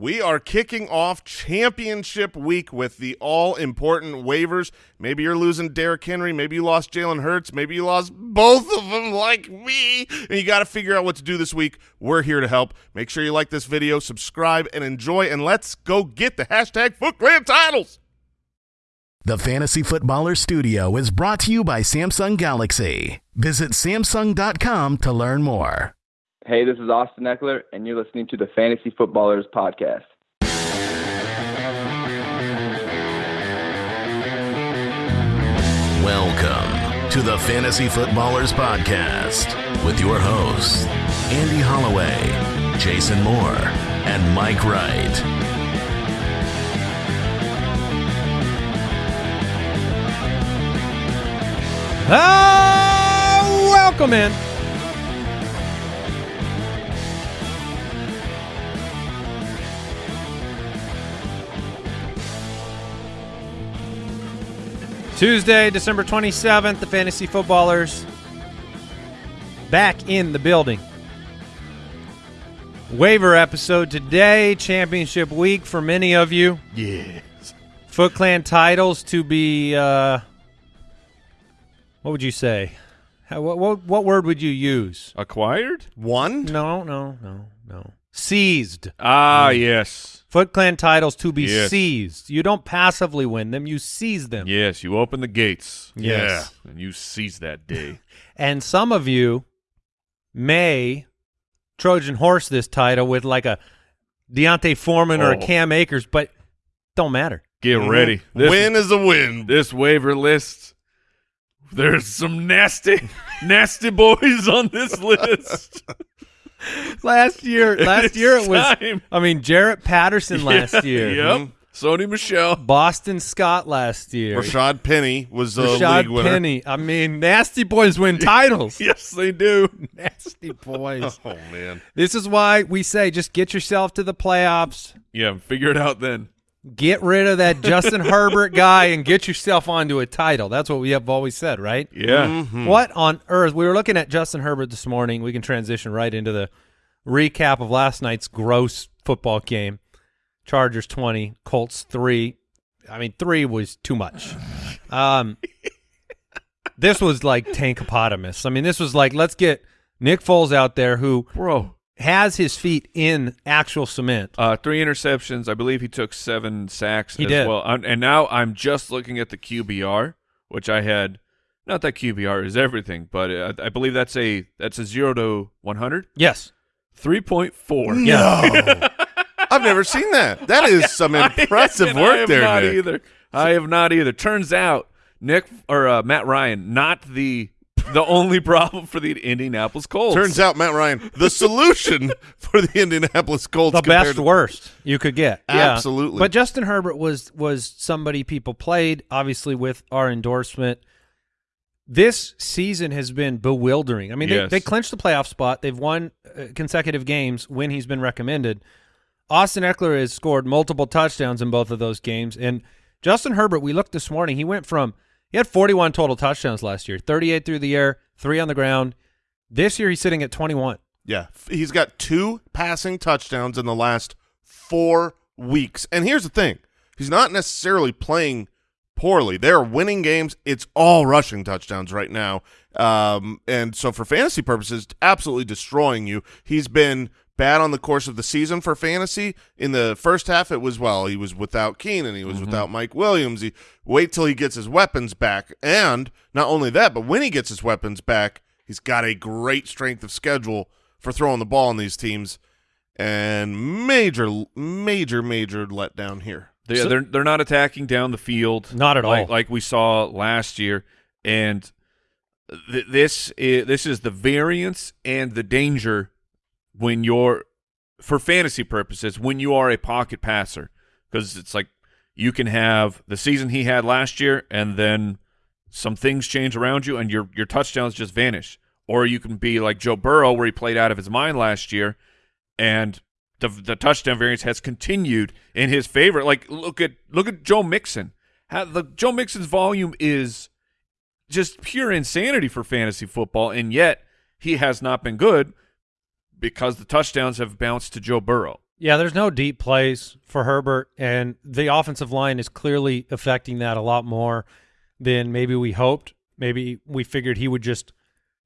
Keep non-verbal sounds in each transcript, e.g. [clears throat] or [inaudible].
We are kicking off championship week with the all-important waivers. Maybe you're losing Derrick Henry. Maybe you lost Jalen Hurts. Maybe you lost both of them like me. And you got to figure out what to do this week. We're here to help. Make sure you like this video, subscribe, and enjoy. And let's go get the hashtag FootClan titles. The Fantasy Footballer Studio is brought to you by Samsung Galaxy. Visit Samsung.com to learn more. Hey, this is Austin Ekeler, and you're listening to the Fantasy Footballers Podcast. Welcome to the Fantasy Footballers Podcast with your hosts, Andy Holloway, Jason Moore, and Mike Wright. Ah, welcome in. Tuesday, December 27th, the Fantasy Footballers back in the building. Waiver episode today, championship week for many of you. Yes. Foot Clan titles to be, uh, what would you say? How, what, what, what word would you use? Acquired? One? No, no, no, no. Seized. Ah, yes. Foot Clan titles to be Yes. seized. You don't passively win them, you seize them. Yes, you open the gates. Yes. Yeah. And you seize that day. [laughs] And some of you may Trojan horse this title with like a D'Onta Foreman or a Oh. Cam Akers, but don't matter. Get Mhm. ready. This, win is a win. this waiver list. There's some nasty, [laughs] nasty boys on this list. [laughs] [laughs] Last year, [laughs] last It's year it was. time. I mean, Jarrett Patterson last Yeah, year. Yep. Mm-hmm. Sony Michel. Boston Scott last year. Rashaad Penny was a league winner. Penny. I mean, nasty boys win [laughs] titles. Yes, they do. nasty boys. Oh, man. This is why we say just get yourself to the playoffs. Yeah, figure it out then. Get rid of that Justin Herbert guy and get yourself onto a title. That's what we have always said, right? Yeah. Mhm. What on earth? We were looking at Justin Herbert this morning. We can transition right into the recap of last night's gross football game. Chargers 20, Colts 3. I mean, 3 was too much. Um This was like tankopotamus. I mean, this was like let's get Nick Foles out there who Bro. Has his feet in actual cement. Uh, three interceptions. I believe he took seven sacks He as did. well. Um, and now I'm just looking at the QBR, which I had. Not that QBR is everything, but uh, I believe that's a that's a zero to one hundred. Yes. Three point four. No. [laughs] I've never seen that. That is some [laughs] impressive I work have there, not Nick. either. I have not either. Turns out Nick or uh, Matt Ryan not the the only problem for the Indianapolis Colts. Turns out, Matt Ryan, the solution [laughs] for the Indianapolis Colts. the best to- worst you could get. Yeah. Absolutely. But Justin Herbert was was somebody people played obviously with our endorsement. This season has been bewildering. I mean, Yes. they, they clinched the playoff spot. They've won uh, consecutive games when he's been recommended. Austin Ekeler has scored multiple touchdowns in both of those games. And Justin Herbert, we looked this morning, he went from he had 41 total touchdowns last year, 38 through the air, three on the ground. This year he's sitting at 21. Yeah, he's got two passing touchdowns in the last four weeks. And here's the thing: he's not necessarily playing poorly. They're winning games. It's all rushing touchdowns right now. Um, and so for fantasy purposes, absolutely destroying you. He's been bad on the course of the season for fantasy. In the first half, it was well, he was without Keenan, and he was mm-hmm. without Mike Williams. He wait till he gets his weapons back, and not only that, but when he gets his weapons back, he's got a great strength of schedule for throwing the ball on these teams. And major, major, major letdown here. They, So- they're they're not attacking down the field, Not at like, all. like we saw last year. And th- this is, this is the variance and the danger when you're for fantasy purposes when you are a pocket passer because it's like you can have the season he had last year and then some things change around you and your your touchdowns just vanish. Or you can be like Joe Burrow where he played out of his mind last year and the the touchdown variance has continued in his favor. Like look at look at Joe Mixon. How the Joe Mixon's volume is just pure insanity for fantasy football and yet he has not been good because the touchdowns have bounced to Joe Burrow. Yeah, there's no deep plays for Herbert, and the offensive line is clearly affecting that a lot more than maybe we hoped. Maybe we figured he would just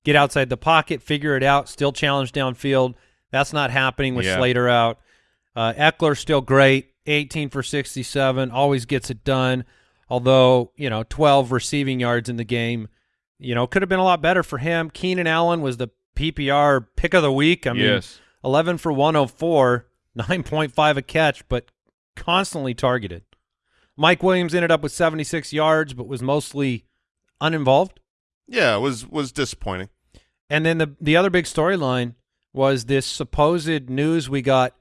get outside the pocket, figure it out, still challenge downfield. That's not happening with Yeah. Slater out. Uh, Ekeler still great, 18 for 67, always gets it done. Although you know, 12 receiving yards in the game, you know, could have been a lot better for him. Keenan Allen was the PPR pick of the week. I mean, yes. 11 for 104, 9.5 a catch, but constantly targeted. Mike Williams ended up with 76 yards, but was mostly uninvolved. Yeah, it was was disappointing. And then the the other big storyline was this supposed news we got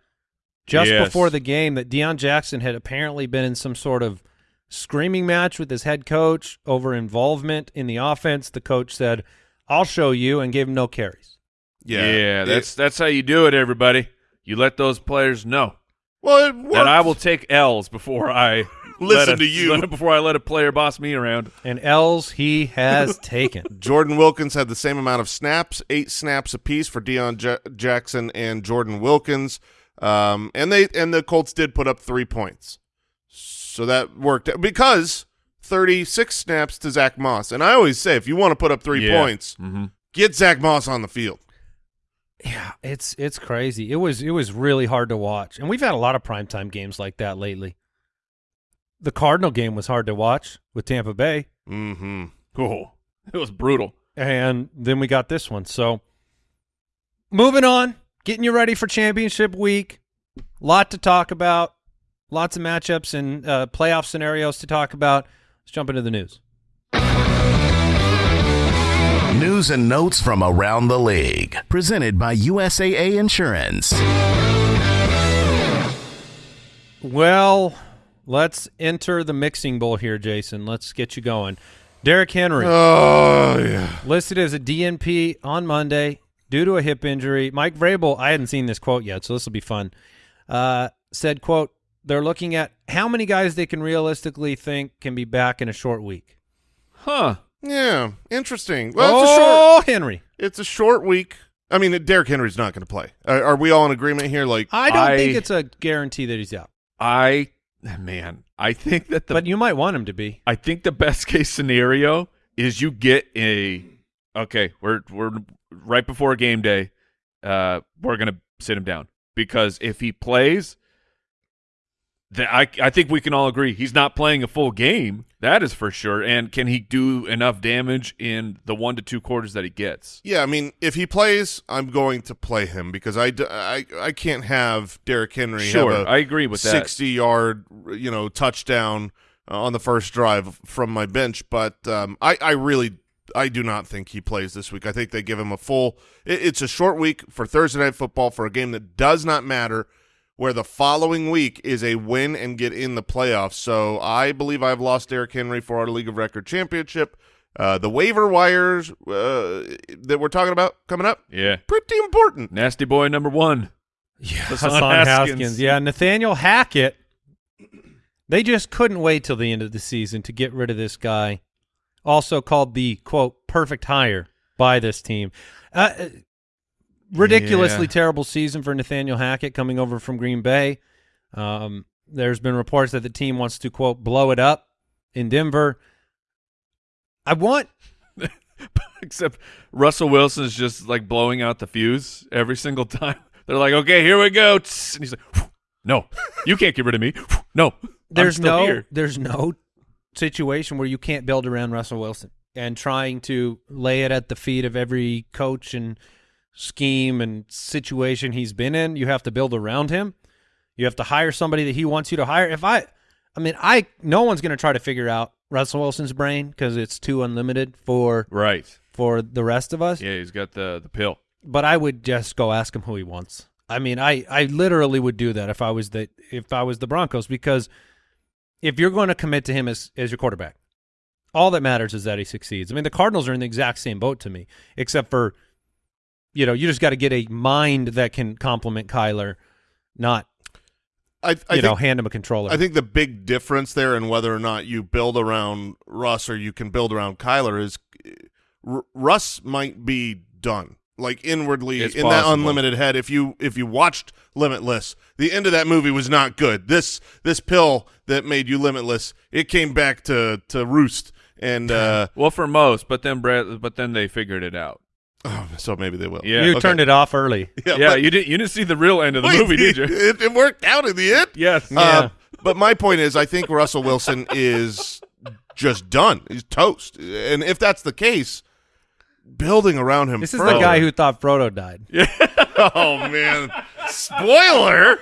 just Yes. before the game that Deon Jackson had apparently been in some sort of screaming match with his head coach over involvement in the offense. The coach said, "I'll show you," and gave him no carries. Yeah, Yeah, It- that's that's how you do it, everybody. You let those players know well. It worked. that I will take L's before I [laughs] Listen let a- to you. [laughs] before I let a player boss me around. And L's he has [laughs] taken. Jordan Wilkins had the same amount of snaps, eight snaps apiece for Deon Ja- Jackson and Jordan Wilkins, um, and they and the Colts did put up three points, so that worked because thirty six snaps to Zack Moss. And I always say, if you want to put up three Yeah. points, Mm-hmm. get Zack Moss on the field. Yeah, it's it's crazy. It was it was really hard to watch, and we've had a lot of primetime games like that lately. The Cardinal game was hard to watch with Tampa Bay, Mm-hmm. Oh, it was brutal. and then we got this one. So, moving on, getting you ready for championship week. Lot to talk about, lots of matchups and uh, playoff scenarios to talk about. Let's jump into the news. News and notes from around the league. Presented by USAA Insurance. Well, let's enter the mixing bowl here, Jason. Let's get you going. Derrick Henry. Oh yeah. listed as a DNP on Monday due to a hip injury. Mike Vrabel, I hadn't seen this quote yet, so this will be fun. Uh, said, "quote They're looking at how many guys they can realistically think can be back in a short week." Huh. Yeah, interesting. Well, it's a short. oh, Henry! It's a short week. I mean, Derrick Henry's not going to play. Are, are we all in agreement here? Like, I don't I- think it's a guarantee that he's out, I man, I think that the but you might want him to be. I think the best case scenario is you get a okay, we're we're right before game day. Uh we're going to sit him down because if he plays that I I think we can all agree he's not playing a full game. That is for sure. And can he do enough damage in the 1 to 2 quarters that he gets? Yeah, I mean, if he plays, I'm going to play him because I, I, I can't have Derrick Henry Sure, have a I agree with that. 60 yard, you know, touchdown uh, on the first drive from my bench. But um, I, I really, I do not think he plays this week. I think they give him a full. It, it's a short week for Thursday night football for a game that does not matter. Where the following week is a win and get in the playoffs. So I believe I've lost Derrick Henry for our League of Record championship. Uh, the waiver wires uh, that we're talking about coming up, Yeah. pretty important. Nasty boy number 1. Yeah, Hassan Hassan Haskins. Haskins. Yeah, Nathaniel Hackett. They just couldn't wait till the end of the season to get rid of this guy. Also called the quote perfect hire by this team. Uh, ridiculously Yeah. terrible season for Nathaniel Hackett coming over from Green Bay. Um, there's been reports that the team wants to quote blow it up in Denver. I want [laughs] Except Russell Wilson's just like blowing out the fuse every single time. [laughs] They're like, okay, here we go. And he's like, no, you can't get rid of me. No, there's no here. there's no situation where you can't build around Russell Wilson and trying to lay it at the feet of every coach and scheme and situation he's been in. You have to build around him. You have to hire somebody that he wants you to hire. If I, I mean, I no one's going to try to figure out Russell Wilson's brain because it's too unlimited for Right. for the rest of us. Yeah, he's got the the pill. But I would just go ask him who he wants. I mean, I, I literally would do that if I was the if I was the Broncos because if you're going to commit to him as as your quarterback, all that matters is that he succeeds. I mean, the Cardinals are in the exact same boat to me, except for you know, you just got to get a mind that can complement Kyler, not I, I you know, hand him a controller. I think the big difference there in whether or not you build around Russ or you can build around Kyler is uh, R- Russ might be done. like inwardly It's in that unlimited head. If you if you watched Limitless, the end of that movie was not good. This this pill that made you limitless, it came back to to roost. And uh, Well, for most, but then Brad, but then they figured it out. Oh, [sighs] so maybe they will. Yeah. you okay. turned it off early. [laughs] yeah. Yeah, but- you didn't you didn't see the real end of the Wait, movie, did you? It, it worked out in the end. yes. Yeah. Uh, but my point is, I think Russell Wilson is just done. He's toast. And if that's the case, building around him. This is further- the guy who thought Frodo died. [laughs] Oh man! Spoiler.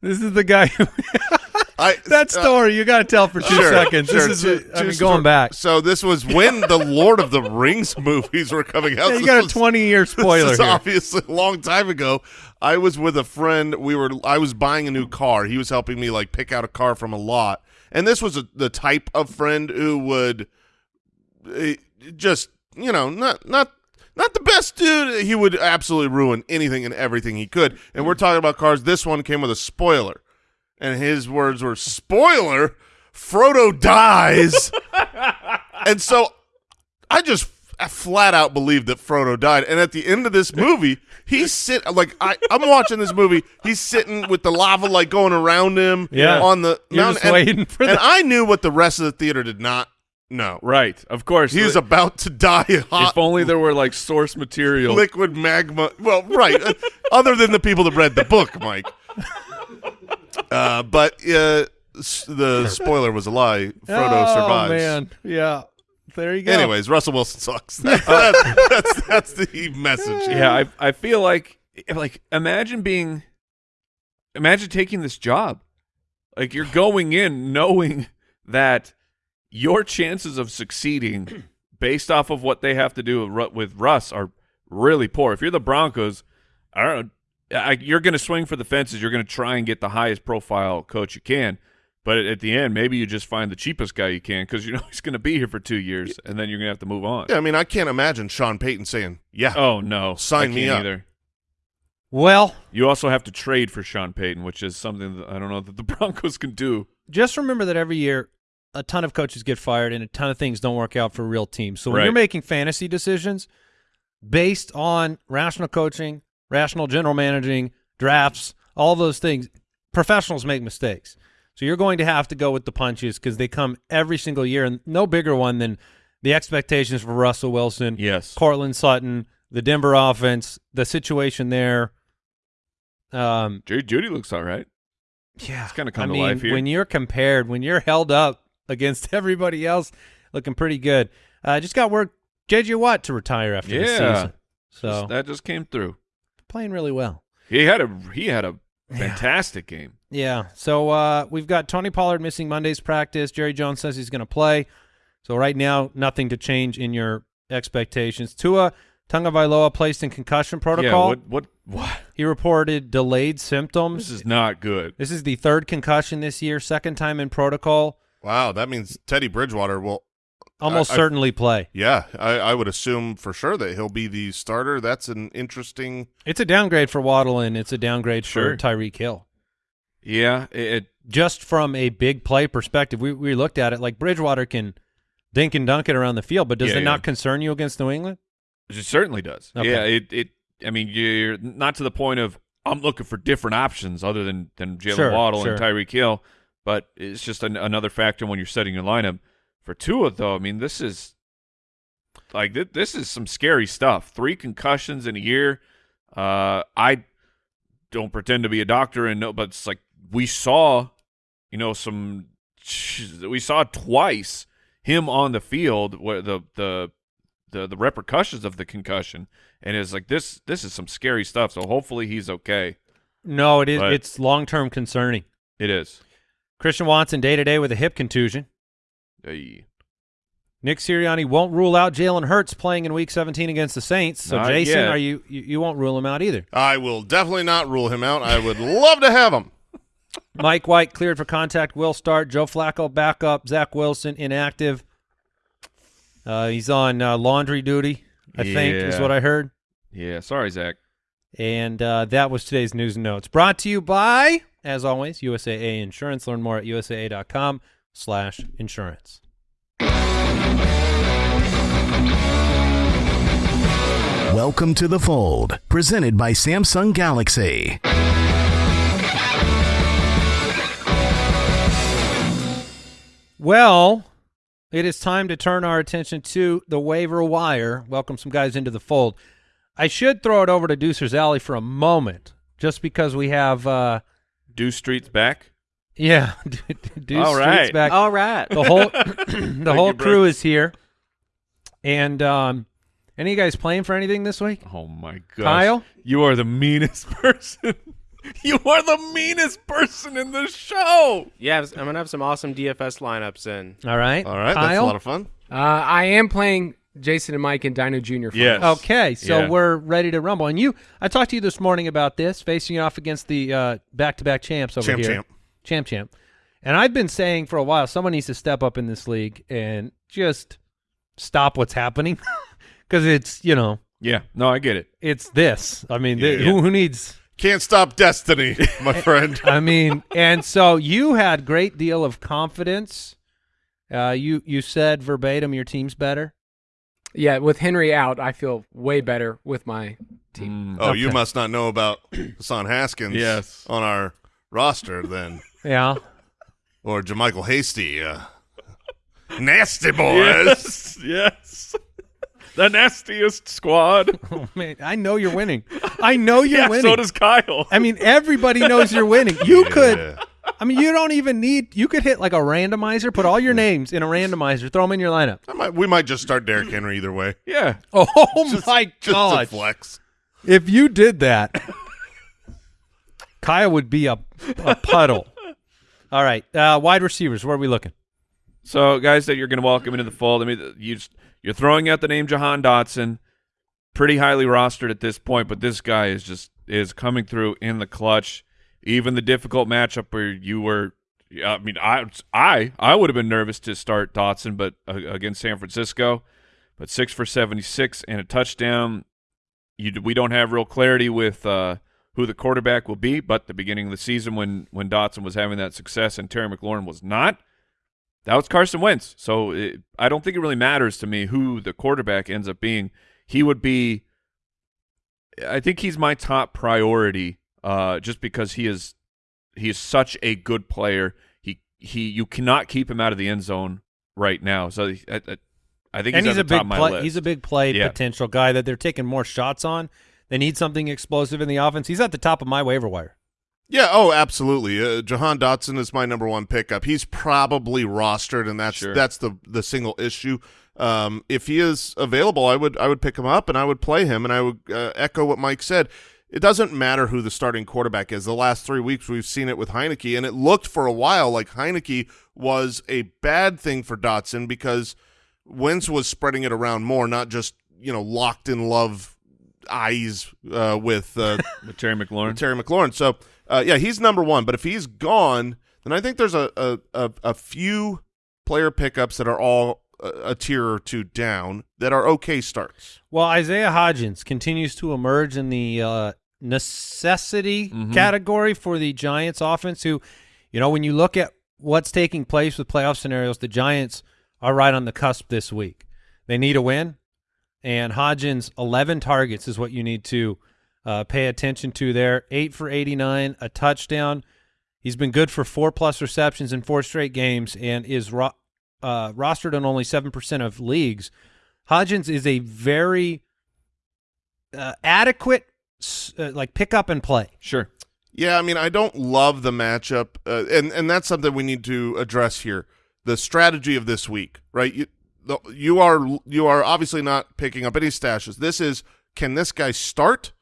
This is the guy who [laughs] I, that uh, story you got to tell for two sure, seconds. sure, this two- is I mean, going back. So this was when the Lord of the Rings [laughs] movies were coming out. Yeah, you This got a twenty year spoiler This obviously a long time ago. I was with a friend. We were. I was buying a new car. He was helping me like pick out a car from a lot. And this was a, the type of friend who would eh, just, you know, not not not the best dude. He would absolutely ruin anything and everything he could. And we're talking about cars. This one came with a spoiler, and his words were spoiler. Frodo dies, [laughs] and so I just f- flat out believe that Frodo died. And at the end of this movie, he's sit like I, I'm watching this movie. He's sitting with the lava like going around him. Yeah. on the You're mountain. just and, waiting for and the- I knew what the rest of the theater did not know. right. Of course. He's was about to die. Hot if only there were like source material. liquid magma. Well, right. [laughs] Other than the people that read the book, Mike. Uh, but uh, the spoiler was a lie. Frodo oh, survives. man, yeah. There you go. Anyways, Russell Wilson sucks. [laughs] That's, that's, that's, that's the message. yeah, I I feel like like imagine being imagine taking this job. Like you're going in knowing that your chances of succeeding [clears throat] based off of what they have to do with Ru- with Russ are really poor. If you're the Broncos, I don't know, I, you're going to swing for the fences. You're going to try and get the highest profile coach you can. But at, at the end, maybe you just find the cheapest guy you can because you know [laughs] he's going to be here for two years, and then you're going to have to move on. Yeah, I mean, I can't imagine Sean Payton saying, "Yeah, Oh no, Sign I me can't up. Either. Well, You also have to trade for Sean Payton, which is something that I don't know that the [laughs] Broncos can do. just remember that every year a ton of coaches get fired and a ton of things don't work out for real teams. So when Right. you're making fantasy decisions based on rational coaching, rational general managing, drafts, all those things, professionals make mistakes. So you're going to have to go with the punches because they come every single year, and no bigger one than the expectations for Russell Wilson, Yes. Courtland Sutton, the Denver offense, the situation there. Um, Jerry Jeudy looks all right. yeah, It's kinda come I to mean, life here. when you're compared, when you're held up against [laughs] everybody else, looking pretty good. Uh, just got word JJ Watt to retire after the Yeah. season, so Just- that just came through. Playing really well. He had a he had a fantastic game. Yeah. So uh, we've got Tony Pollard missing Monday's practice. Jerry Jones says he's going to play. So right now, nothing to change in your expectations. Tua Tagovailoa placed in concussion protocol. Yeah. protocol. What what what? He reported delayed symptoms. This is not good. This is the third concussion this year, second time in protocol. wow, that means Teddy Bridgewater will." Almost I- certainly play. Yeah, I, I would assume for sure that he'll be the starter. That's an interesting. It's a downgrade for Waddle and it's a downgrade Sure. for Tyreek Hill. Yeah. It, it Just from a big play perspective, we we looked at it like Bridgewater can dink and dunk it around the field, but does Yeah, it yeah. not concern you against New England? it certainly does. Okay. Yeah. It it. I mean, you're not to the point of I'm looking for different options other than than Jalen Sure, Waddle sure. and Tyreek Hill, but it's just an, another factor when you're setting your lineup. For Tua, though, I mean, this is like th- this is some scary stuff. Three concussions in a year. Uh, I don't pretend to be a doctor and know, but it's like we saw, you know, some we saw twice him on the field where the the the the repercussions of the concussion, and it's like this this is some scary stuff. So hopefully he's okay. No, it is. But- it's long term concerning. It is. Christian Watson day to day with a hip contusion. Hey. Nick Sirianni won't rule out Jalen Hurts playing in Week 17 against the Saints. So Not Jason, yet. are you, you you won't rule him out either? I will definitely not rule him out. I would love to have him. Mike White cleared for contact. Will start. Joe Flacco backup. Zach Wilson inactive. Uh, he's on uh, laundry duty. I think is what I heard. Yeah. Sorry, Zach. And uh, that was today's news and notes. Brought to you by, as always, USAA Insurance. Learn more at usaa.com slash insurance. Welcome to the fold, presented by Samsung Galaxy. Well, it is time to turn our attention to the waiver wire. Welcome some guys into the fold. I should throw it over to Deucer's Alley for a moment, just because we have, uh, Deuce Street's back. Yeah, [laughs] Deuce All Street's back. All right. The whole [laughs] [clears throat] the whole you, crew Brooks. is here. And um, any of you guys playing for anything this week? Oh my god, Kyle? You are the meanest [laughs] person. you are the meanest person in the show. Yeah, I'm gonna have some awesome DFS lineups in. All right. All right, Kyle? that's a lot of fun. Uh, I am playing Jason and Mike and Dino Jr. finals. Yes. Okay, so Yeah. we're ready to rumble. And you, I talked to you this morning about this, facing off against the uh, back-to-back champs over Champ, here, champ. Champ, champ. And I've been saying for a while, someone needs to step up in this league and just stop what's happening, [laughs] because it's you know Yeah. No, I get it. it's this. I mean, th- Yeah. who who needs? Can't stop destiny, [laughs] my friend. I mean, and so you had great deal of confidence. Uh, you you said verbatim your team's better. Yeah, with Henry out, I feel way better with my team. Mm. Oh, you must not know about [clears throat] Hassan Haskins Yes. on our roster then. Yeah. Or JaMycal Hasty. Uh, nasty boys. Yes. Yes. the nastiest squad. [laughs] Oh man, I know you're winning. I know you're yeah, winning. so does Kyle. I mean, everybody knows you're winning. You could. I mean, you don't even need. You could hit like a randomizer. Put all your names in a randomizer. Throw them in your lineup. I might, we might just start Derrick Henry either way. yeah. Oh [laughs] Just, my just to god! flex. If you did that, Kyle would be a, a puddle. All right, uh, wide receivers. Where are we looking? So, guys, that you're going to welcome into the fold. I mean, you just, you're throwing out the name Jahan Dotson, pretty highly rostered at this point, but this guy is just is coming through in the clutch. Even the difficult matchup where you were, I mean, I I I would have been nervous to start Dotson, but uh, against San Francisco, but six for 76 and a touchdown. You we don't have real clarity with. Uh, who the quarterback will be, but the beginning of the season when when Dotson was having that success and Terry McLaurin was not, that was Carson Wentz. So it, I don't think it really matters to me who the quarterback ends up being. He would be. I think he's my top priority, uh, just because he is he is such a good player. He he you cannot keep him out of the end zone right now. So I, I, I think and he's, he's at a the top big play. He's a big play Yeah. potential guy that they're taking more shots on. They need something explosive in the offense. He's at the top of my waiver wire. Yeah, oh, absolutely. Uh, Jahan Dotson is my number one pickup. He's probably rostered, and that's Sure. that's the the single issue. Um, if he is available, I would I would pick him up and I would play him, and I would uh, echo what Mike said. It doesn't matter who the starting quarterback is. The last three weeks we've seen it with Heinicke, and it looked for a while like Heinicke was a bad thing for Dotson because Wentz was spreading it around more, not just you know locked in love eyes uh, with uh, [laughs] with Terry McLaurin. Terry McLaurin. So uh, yeah, he's number one. But if he's gone, then I think there's a a, a, a few player pickups that are all a, a tier or two down that are okay starts. Well, Isaiah Hodgins continues to emerge in the uh, necessity Mhm. category for the Giants offense. Who, you know, when you look at what's taking place with playoff scenarios, the Giants are right on the cusp this week. They need a win, and Hodgins' 11 targets is what you need to uh, pay attention to there. Eight for 89, a touchdown. He's been good for four plus receptions in four straight games and is ro- uh, rostered on only 7% of leagues. Hodgins is a very uh, adequate, uh, like pick up and play. Sure. Yeah, I mean, I don't love the matchup, uh, and and that's something we need to address here. The strategy of this week, right? You, the, you are you are obviously not picking up any stashes. This is can this guy start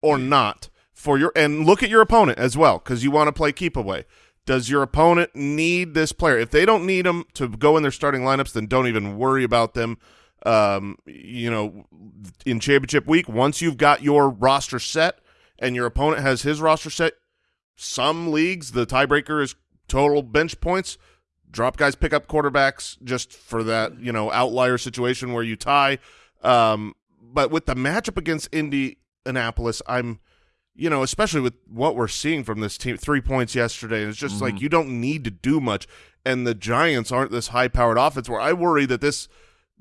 or not for your and look at your opponent as well because you want to play keep away. Does your opponent need this player? If they don't need him to go in their starting lineups, then don't even worry about them. Um, you know, in championship week, once you've got your roster set and your opponent has his roster set, some leagues the tiebreaker is total bench points. Drop guys pick up quarterbacks just for that you know outlier situation where you tie. Um, but with the matchup against Indianapolis, I'm you know especially with what we're seeing from this team, three points yesterday, and it's just like you don't need to do much. And the Giants aren't this high powered offense where I worry that this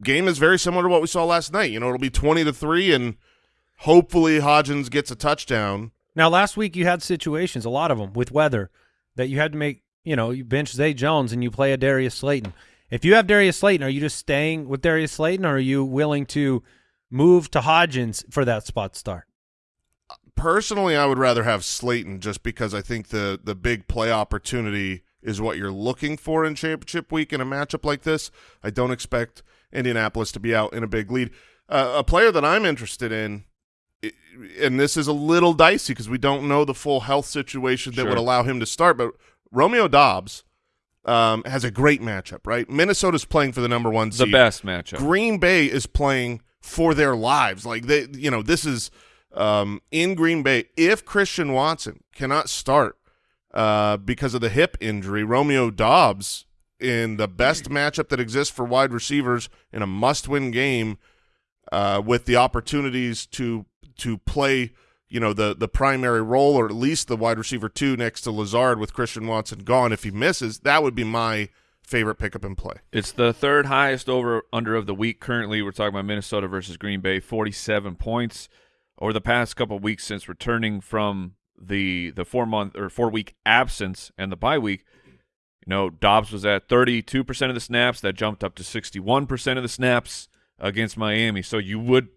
game is very similar to what we saw last night. You know, it'll be twenty to three and Hopefully Hodgins gets a touchdown. Now, last week you had situations, a lot of them with weather, that you had to make. You know, you bench Zay Jones and you play a Darius Slayton. If you have Darius Slayton, are you just staying with Darius Slayton, or are you willing to move to Hodgins for that spot start? Personally, I would rather have Slayton just because I think the the big play opportunity is what you're looking for in championship week in a matchup like this. I don't expect Indianapolis to be out in a big lead. Uh, a player that I'm interested in, and this is a little dicey because we don't know the full health situation that Sure. would allow him to start, but Romeo Doubs um, has a great matchup, right? Minnesota's playing for the number one The best matchup. Green Bay is playing for their lives. Like they, you know, this is um, in Green Bay. If Christian Watson cannot start uh, because of the hip injury, Romeo Doubs in the best matchup that exists for wide receivers in a must-win game, uh, with the opportunities to to play, you know, the the primary role or at least the wide receiver two next to Lazard with Christian Watson gone. If he misses, that would be my favorite pickup and play. It's the third highest over under of the week. Currently, we're talking about Minnesota versus Green Bay, 47 points. Over the past couple weeks since returning from the the four month or four week absence and the bye week, you know, Doubs was at 32% of the snaps. That jumped up to 61% of the snaps against Miami. So you would,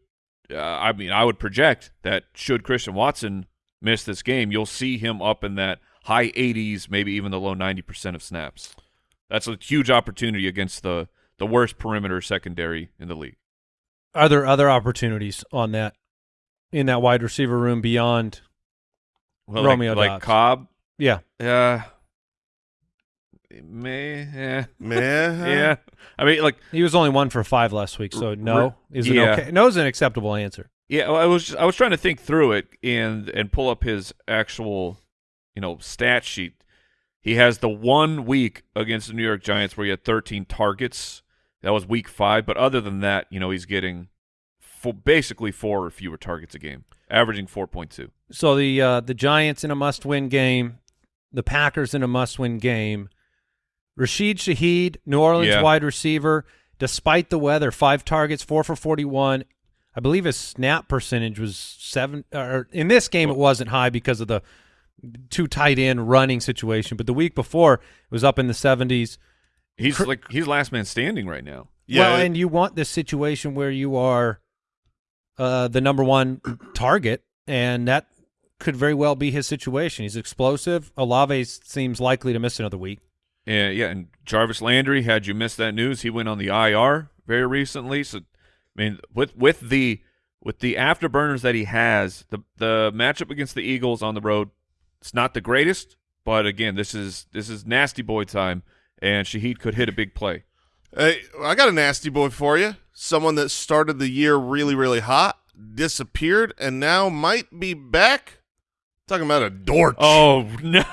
uh, I mean, I would project that should Christian Watson miss this game, you'll see him up in that high 80s, maybe even the low 90% of snaps. That's a huge opportunity against the the worst perimeter secondary in the league. Are there other opportunities on that in that wide receiver room beyond? Well, Romeo like, like. Cobb, Yeah, uh, may, yeah, Man, yeah. I mean, like, he was only one for five last week, so no is an yeah. okay. No is an acceptable answer. yeah. I was just, I was trying to think through it and and pull up his actual, you know, stat sheet. He has the one week against the New York Giants where he had 13 targets. That was week five, but other than that, you know, he's getting fo- basically four or fewer targets a game, averaging 4.2. So the uh, the Giants in a must-win game, the Packers in a must-win game. Rashid Shaheed, New Orleans Yeah. wide receiver, despite the weather, five targets, four for forty-one. I believe his snap percentage was seven. Or in this game, it wasn't high because of the two tight end running situation, but the week before it was up in the seventies. He's Cr- like he's last man standing right now. Yeah, well, and you want this situation where you are uh, the number one [clears throat] target, and that could very well be his situation. He's explosive. Olave seems likely to miss another week. Yeah, yeah, and Jarvis Landry. Had you missed that news, he went on the IR very recently. So, I mean, with with the with the afterburners that he has, the the matchup against the Eagles on the road, it's not the greatest. But again, this is this is nasty boy time, and Shaheed could hit a big play. Hey, I got a nasty boy for you. Someone that started the year really, really hot, disappeared, and now might be back. Talking about a Dortch. Oh no,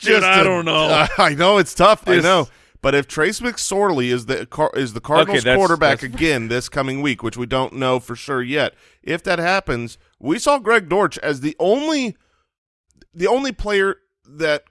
dude, Just I don't know. [laughs] I know it's tough. I This- know. But if Trace McSorley is the Car- is the Cardinals that's- quarterback that's- again this coming week, which we don't know for sure yet, if that happens, we saw Greg Dortch as the only the only player that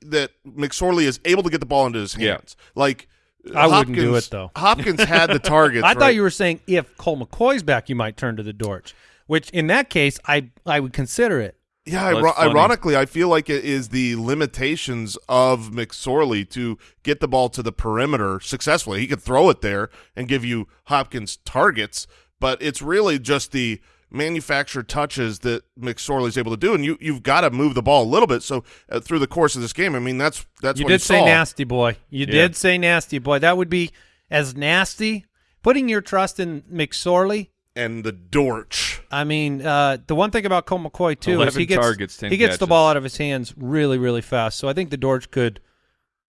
that McSorley is able to get the ball into his Yeah. hands. Like I wouldn't do Hopkins- it, though. [laughs] Hopkins had the [laughs] targets. I right? thought you were saying if Colt McCoy's back, you might turn to the Dortch, which in that case, I I would consider it. Yeah, Well, iro- that's funny. ironically, I feel like it is the limitations of McSorley to get the ball to the perimeter successfully. He could throw it there and give you Hopkins targets, but it's really just the manufactured touches that McSorley's able to do, and you you've got to move the ball a little bit. So uh, through the course of this game, I mean that's that's what you what did say saw. nasty boy. You Yeah. did say nasty boy. That would be as nasty. Putting your trust in McSorley. And the Dortch. I mean, uh, the one thing about Colt McCoy too is he gets targets, he gets the ball out of his hands really, really fast. So I think the Dortch could,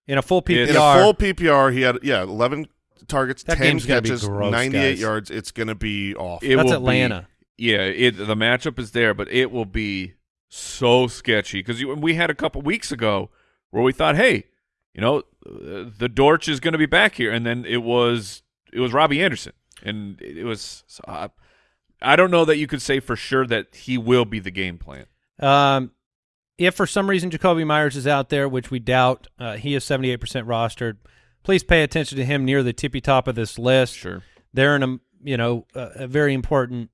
in a full PPR, In a full PPR, he had yeah eleven targets, That ten game's gonna be catches, gross, ninety eight guys. yards. It's going to be off. It That's Atlanta. Be, yeah, it, the matchup is there, but it will be so sketchy because we had a couple weeks ago where we thought, hey, you know, uh, the Dortch is going to be back here, and then it was it was Robbie Anderson, and it was. So I, I don't know that you could say for sure that he will be the game plan. Um, if for some reason Jakobi Meyers is out there, which we doubt, uh, he is 78% rostered. Please pay attention to him near the tippy top of this list. Sure. They're in a you know a, a very important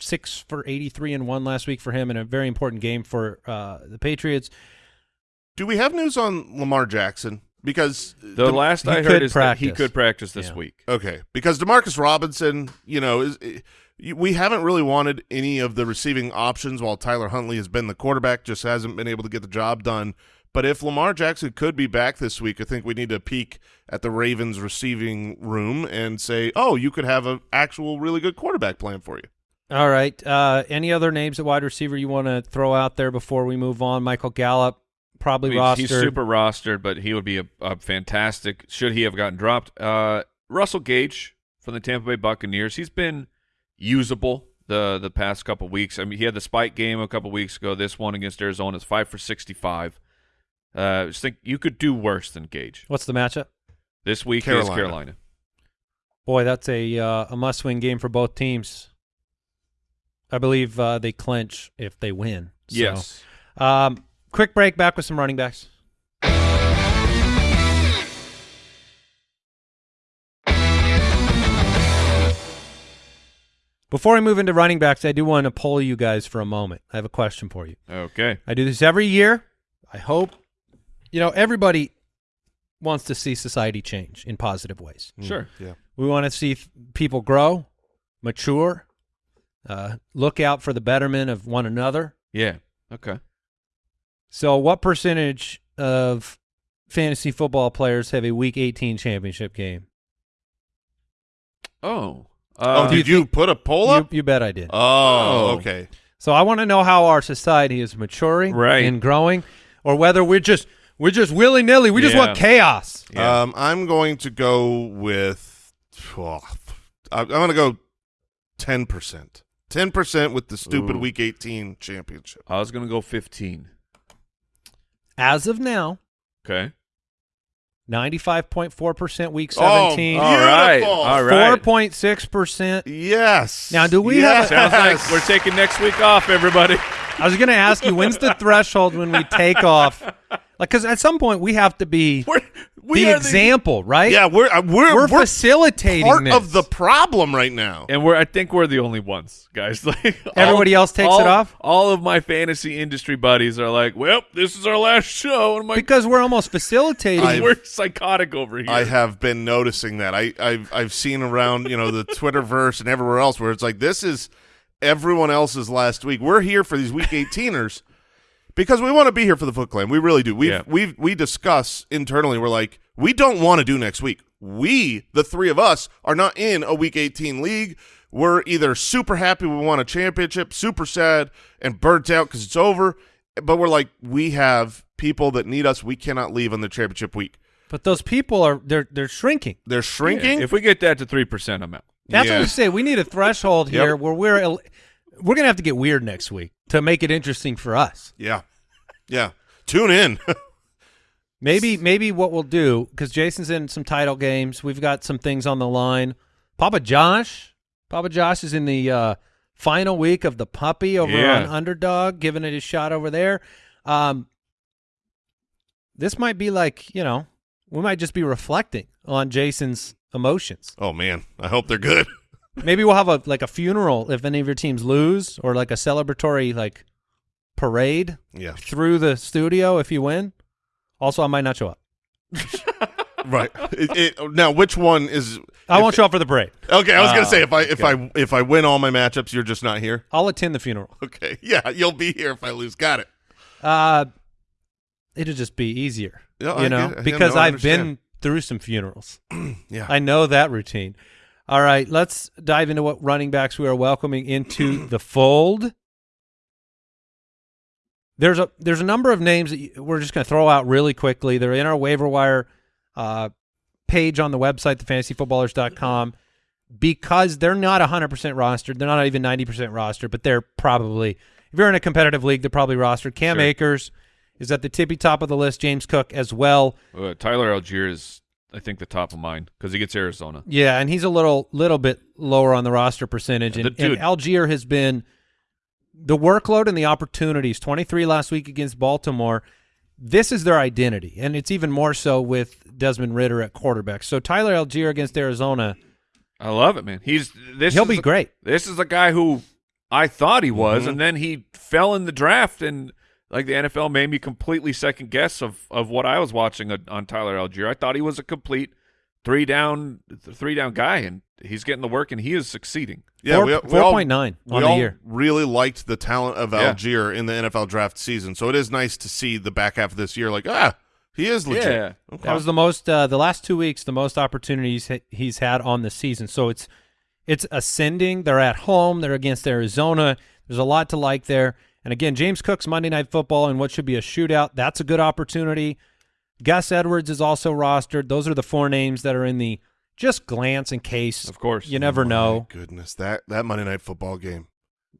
six for 83 and one last week for him in a very important game for uh, the Patriots. Do we have news on Lamar Jackson? Because The Dem- last I heard is that he could practice this Yeah. week. okay, because Demarcus Robinson, you know, is we haven't really wanted any of the receiving options while Tyler Huntley has been the quarterback, just hasn't been able to get the job done. But if Lamar Jackson could be back this week, I think we need to peek at the Ravens receiving room and say, "Oh, you could have an actual really good quarterback plan for you." All right. Uh, any other names at wide receiver you want to throw out there before we move on? Michael Gallup, probably He's, rostered. he's super rostered, but he would be a, a fantastic. Should he have gotten dropped? Uh, Russell Gage from the Tampa Bay Buccaneers. He's been usable the the past couple weeks. I mean, he had the spike game a couple weeks ago. This one against Arizona is five for sixty five. Uh, just think you could do worse than Gage. What's the matchup? This week is Carolina. Carolina. Boy, that's a uh, a must win game for both teams. I believe uh, they clinch if they win. So, Yes. Um, quick break. Back with some running backs. Before I move into running backs, I do want to poll you guys for a moment. I have a question for you. Okay. I do this every year. I hope, you know, everybody wants to see society change in positive ways. Sure. Yeah. We want to see people grow, mature, uh, look out for the betterment of one another. Yeah. Okay. So, what percentage of fantasy football players have a Week 18 championship game? Oh. oh, Uh, did you, put a poll You, up? you bet I did. oh, Oh. okay. So, I want to know how our society is maturing Right. and growing, or whether we're just we're just willy nilly. We just want chaos. yeah. Um, I'm going to go with. oh, I'm going to go ten percent. Ten percent with the stupid Ooh. Week 18 championship. I was gonna go fifteen. As of now, Okay. 95.4% Week Oh, 17. all right. All right. 4.6%. Yes. Now, do we yes. have Sounds like we're [laughs] taking next week off, everybody. I was going to ask you, when's the [laughs] threshold when we take off? Like, because at some point we have to be We're, we the are example, right? Yeah, we're uh, we're we're, we're facilitating part this. of the problem right now. and we're I think we're the only ones, guys. [laughs] Like all- Everybody else takes all- it off? All of my fantasy industry buddies are like, "Well, this is our last show," and I'm like, because we're almost facilitating. I- "We're psychotic over here." I have been noticing that. I, I've I've seen around, you know, the Twitterverse and everywhere else where it's like this is everyone else's last week. We're here for these week 18ers because we want to be here for the Foot Clan. We really do. We Yeah. we we discuss internally. We're like, we don't want to do next week. We, the three of us, are not in a week 18 league. We're either super happy we won a championship, super sad and burnt out because it's over, but we're like, we have people that need us. We cannot leave on the championship week. but those people are they're they're shrinking. They're shrinking. If we get that to three percent, I'm out. That's what Yeah. we say. We need a threshold Yep. here where we're el- we're gonna have to get weird next week to make it interesting for us. Yeah. Yeah. Tune in. [laughs] Maybe maybe what we'll do because Jason's in some title games. We've got some things on the line. Papa Josh, Papa Josh is in the uh, final week of the puppy over Yeah. on Underdog, giving it a shot over there. Um, this might be like you know we might just be reflecting on Jason's emotions. oh man, I hope they're good. [laughs] Maybe we'll have a like a funeral if any of your teams lose, or like a celebratory like parade Yeah. through the studio if you win. Also, I might not show up. [laughs] Right. It, it, now, which one is? I if- won't show up for the parade. Okay, I was gonna Oh, say if I if I if I win all my matchups, you're just not here. I'll attend the funeral. Okay. [laughs] Yeah, you'll be here if I lose. Got it. Uh, it'll just be easier, Yeah, I you know, get. I because know, I I've been through some funerals. [clears throat] Yeah. I know that routine. All right, let's dive into what running backs we are welcoming into the fold. There's a there's a number of names that you- we're just going to throw out really quickly. They're in our waiver wire uh, page on the website, thefantasyfootballers.com, because they're not 100% rostered. They're not even 90% rostered, but they're probably, if you're in a competitive league, they're probably rostered. Cam Sure. Akers is at the tippy top of the list. James Cook as well. Uh, Tyler Allgeier is, I think, the top of mine because he gets Arizona. Yeah, and he's a little little bit lower on the roster percentage. Yeah, And, the and Allgeier has been the workload and the opportunities. Twenty three last week against Baltimore. This is their identity, and it's even more so with Desmond Ridder at quarterback. So Tyler Allgeier against Arizona, I love it, man. He's this. he'll be a- great. This is a guy who I thought he was, Mhm. and then he fell in the draft, and like the NFL made me completely second guess of of what I was watching on, on Tyler Allgeier. I thought he was a complete three down three down guy, and he's getting the work, and he is succeeding. Yeah, Four- we, we all- 4.9 we on the all year. really liked the talent of Yeah. Allgeier in the NFL draft season, so it is nice to see the back half of this year. Like, ah, he is legit. Yeah. Okay. That was the most uh, the last two weeks, the most opportunities he's had on the season. So it's it's ascending. They're at home. They're against Arizona. There's a lot to like there. And again, James Cook's Monday Night Football and what should be a shootout. That's a good opportunity. Gus Edwards is also rostered. Those are the four names that are in the just glance in case. Of course. You never My know. Goodness, that that Monday Night Football game,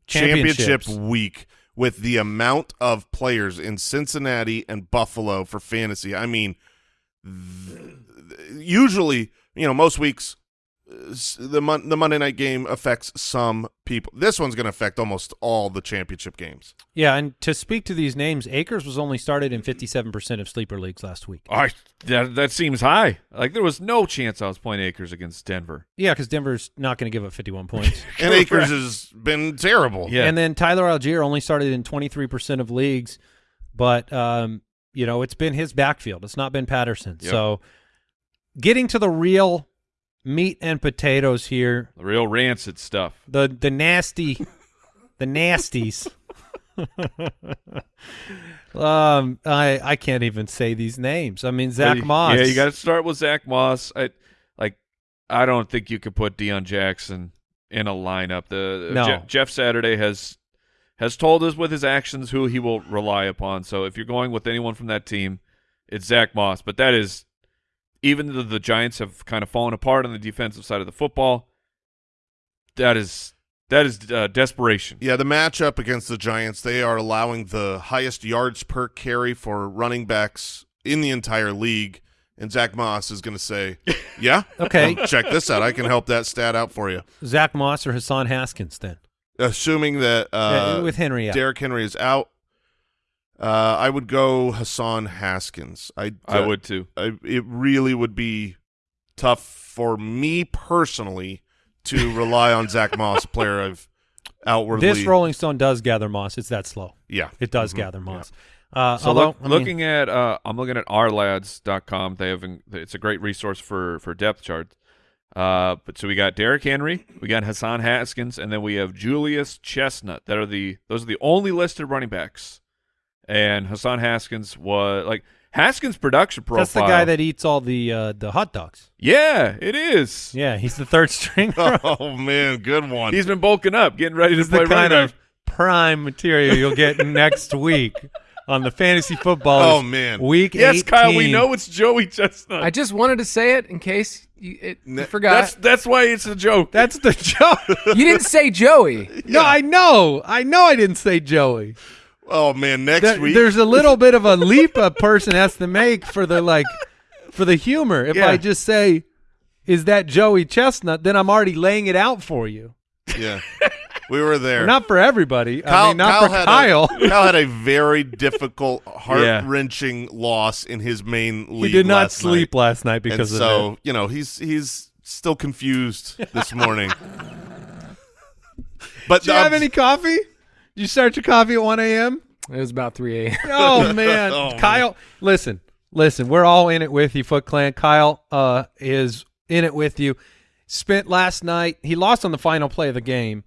Championships. championship week, with the amount of players in Cincinnati and Buffalo for fantasy. I mean, th- usually, you know, most weeks. S- The mon- the Monday night game affects some people. This one's going to affect almost all the championship games. Yeah, and to speak to these names, Akers was only started in 57% of sleeper leagues last week. I that that seems high. Like there was no chance I was playing Akers against Denver. Yeah, because Denver's not going to give up 51 points. [laughs] And Akers has been terrible. Yeah. And then Tyler Allgeier only started in 23% of leagues, but um, you know, it's been his backfield. It's not been Patterson. Yep. So getting to the real meat and potatoes here, The real rancid stuff. the the nasty the nasties. um I I can't even say these names. I mean Zack Moss. Yeah, you got to start with Zack Moss. I like. I don't think you could put Deon Jackson in a lineup. The No. Je- Jeff Saturday has has told us with his actions who he will rely upon. So if you're going with anyone from that team, it's Zack Moss. But that is even though the Giants have kind of fallen apart on the defensive side of the football. That is that is uh, desperation. Yeah, the matchup against the Giants, they are allowing the highest yards per carry for running backs in the entire league. And Zack Moss is going to say, [laughs] yeah, Okay. check this out. I can help that stat out for you. Zack Moss or Hassan Haskins then. Assuming that uh, Yeah, with Henry out. Derrick Henry is out, uh, I would go Hassan Haskins. I, I would too. I, it really would be tough for me personally to [laughs] rely on Zack Moss, player I've outwardly. This Rolling Stone does gather moss. It's that slow. yeah, It does Mhm. gather moss. Uh, So although, look, I mean, looking at uh, I'm looking at ourlads.com. They have it's a great resource for for depth charts. Uh, but so we got Derrick Henry, we got Hassan Haskins, and then we have Julius Chestnut. That are the those are the only listed running backs. And Hassan Haskins was like Haskins' production profile. that's the guy that eats all the uh, the hot dogs. yeah, it is. Yeah, he's the third string. [laughs] Oh man, good one. He's been bulking up, getting ready to play the kind of prime material you'll get [laughs] next week on the fantasy football. Oh, man. week back. Yes, Kyle, we know it's Joey Chestnut. I just wanted to say it in case you, it, you Ne- forgot. that's that's why it's a joke. That's the joke. you didn't say Joey. No, I know. I know. I didn't say Joey. Oh man, next week. there's a [laughs] little bit of a leap a person has to make for the like for the humor. If Yeah. I just say, "Is that Joey Chestnut?" Then I'm already laying it out for you. yeah, we were there. Not for everybody. I Kyle, mean, not Kyle for had Kyle. A, [laughs] Kyle had a very difficult, [laughs] heart wrenching loss in his main league. he did not sleep night. last night and because of so it. you know he's he's still confused this morning. but Do you have um, any coffee? Did you start your coffee at 1 a.m.? It was about 3 a.m. [laughs] Oh man, [laughs] Oh, man. Kyle, listen, listen. We're all in it with you, Foot Clan. Kyle uh, is in it with you. Spent last night. He lost on the final play of the game.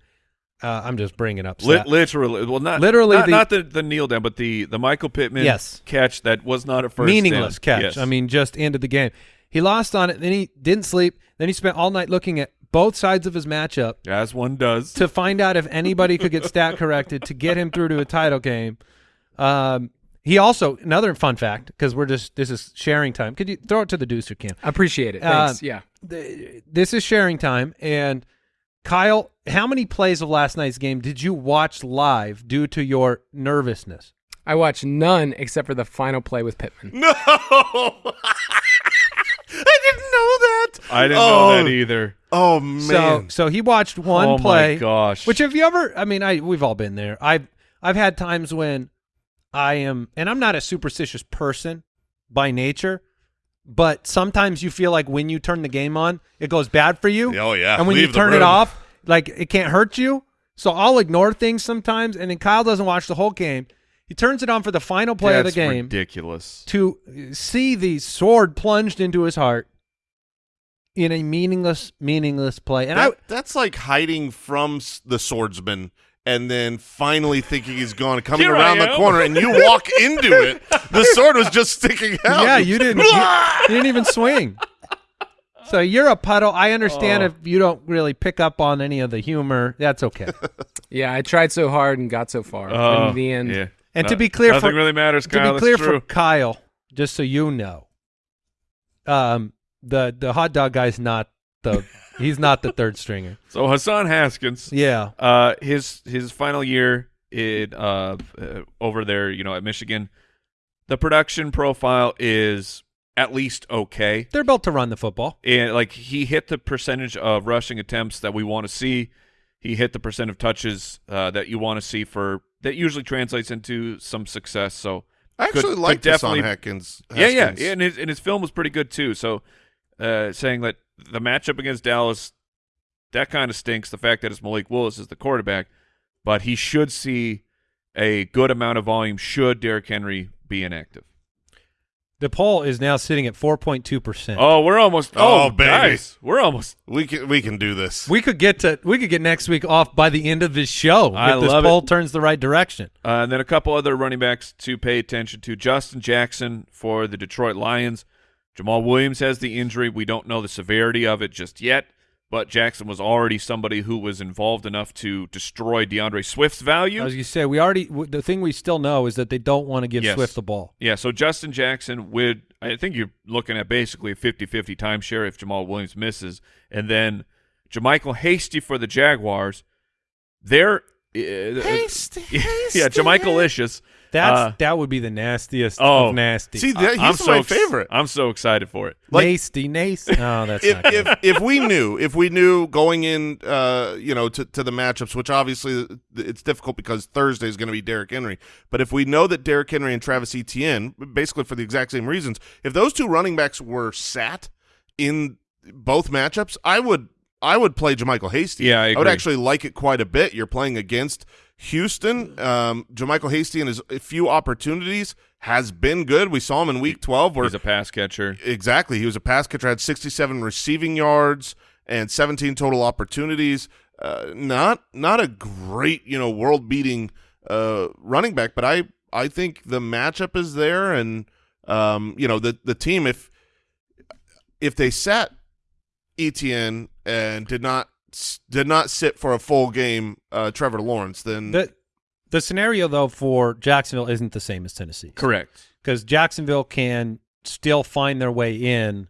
Uh, I'm just bringing up. Lit- literally, well, not Literally not the- not the, the kneel down, but the the Michael Pittman Yes. catch that was not a first meaningless down. catch. Yes. I mean, just ended the game. He lost on it. Then he didn't sleep. Then he spent all night looking at both sides of his matchup as one does. to find out if anybody could get stat corrected to get him through to a title game. Um, he also another fun fact because we're just this is sharing time. Could you throw it to the deucer can? I appreciate it. Uh, Thanks. yeah. th- this is sharing time and Kyle, how many plays of last night's game did you watch live due to your nervousness? I watched none except for the final play with Pittman. [laughs] no, [laughs] I didn't know that. I didn't oh, know that oh. either. Oh man, So so he watched one oh play. my gosh! Which have you ever I mean, I we've all been there. I've I've had times when I am and I'm not a superstitious person by nature, but sometimes you feel like when you turn the game on, it goes bad for you. oh yeah. and when Leave you turn it off, like it can't hurt you. So I'll ignore things sometimes, and then Kyle doesn't watch the whole game. He turns it on for the final play That's of the game ridiculous. to see the sword plunged into his heart in a meaningless, meaningless play. And That- I, that's like hiding from the swordsman and then finally thinking he's gone, coming Here around the corner, and you walk into it. The sword was just sticking [laughs] out. yeah, you didn't, you, you [laughs] didn't even swing. So you're a puddle. I understand Oh. if you don't really pick up on any of the humor. That's okay. [laughs] Yeah, I tried so hard and got so far. Oh, in the end, yeah. And to be clear, nothing for, really matters. to Kyle, be clear for Kyle, just so you know, um, the the hot dog guy's not the he's not the third stringer. [laughs] So Hassan Haskins, Yeah, uh, his his final year in uh, uh over there, you know, at Michigan, the production profile is at least okay. they're built to run the football. and like he hit the percentage of rushing attempts that we want to see. He hit the percent of touches uh, that you want to see for that usually translates into some success. So I actually like definitely- Haskins. yeah, yeah, yeah, and his and his film was pretty good too. So uh, saying that the matchup against Dallas that kind of stinks. The fact that it's Malik Willis is the quarterback, but he should see a good amount of volume should Derrick Henry be inactive. The poll is now sitting at 4.2 percent. Oh, we're almost. Oh, Oh, baby. guys, we're almost. We can we can do this. We could get to we could get next week off by the end of this show I if this love it. poll turns the right direction. Uh, and then a couple other running backs to pay attention to. Justin Jackson for the Detroit Lions. Jamaal Williams has the injury. We don't know the severity of it just yet, but Jackson was already somebody who was involved enough to destroy D'Andre Swift's value. As you say, we already w- the thing we still know is that they don't want to give Yes. Swift the ball. Yeah, so Justin Jackson would I think you're looking at basically a 50-50 timeshare if Jamaal Williams misses. And then JaMycal Hasty for the Jaguars. They're uh, Hasty, [laughs] yeah, Jamichael Licious. That's Uh, that would be the nastiest oh. of nasty. See, that, I'm he's so my ex- favorite. I'm so excited for it. like- nasty, nasty. Oh, [laughs] that's if, if if we knew if we knew going in uh you know to, to the matchups which obviously it's difficult because Thursday is going to be Derrick Henry but if we know that Derrick Henry and Travis Etienne basically for the exact same reasons if those two running backs were sat in both matchups I would I would play JaMycal Hasty Yeah, I would actually like it quite a bit you're playing against Houston um JaMycal Hasty in his few opportunities has been good we saw him in week 12 where He's a pass catcher. Exactly. He was a pass catcher, had 67 receiving yards and 17 total opportunities. Uh, not not a great, you know, world beating uh, running back, but I I think the matchup is there, and um, you know the the team if if they sat Etienne and did not did not sit for a full game, uh, Trevor Lawrence, then the the scenario though for Jacksonville isn't the same as Tennessee Correct. because Jacksonville can still find their way in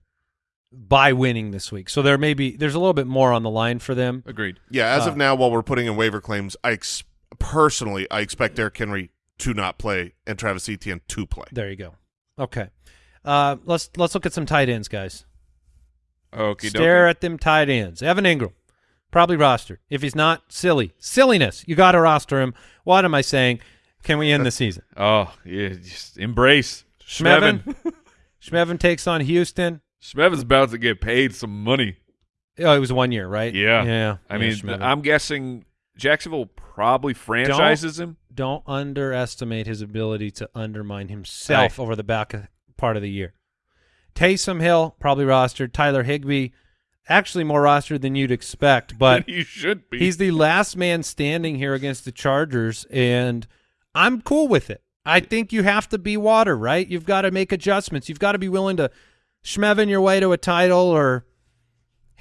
by winning this week. So there may be there's a little bit more on the line for them. Agreed. yeah. As Uh, of now, while we're putting in waiver claims, I ex- personally I expect Derrick Henry to not play and Travis Etienne to play. There you go. Okay. Uh, let's let's look at some tight ends, guys. Okay. Stare at them tight ends. Evan Engram, probably rostered. If he's not, silly. Silliness. You got to roster him. What am I saying? Can we end the season? [laughs] Oh, yeah. Just embrace Schmevin. [laughs] Schmevin. Takes on Houston. Schmevin's about to get paid some money. Oh, it was one year, right? Yeah. Yeah. I Yeah, mean. I'm guessing Jacksonville probably franchises him. don't underestimate his ability to undermine himself over the back of, part of the year. Taysom Hill, probably rostered. Tyler Higbee, actually more rostered than you'd expect, but [laughs] he should be. he's the last man standing here against the Chargers, and I'm cool with it. I think you have to be water, right? You've got to make adjustments. You've got to be willing to schmevin your way to a title or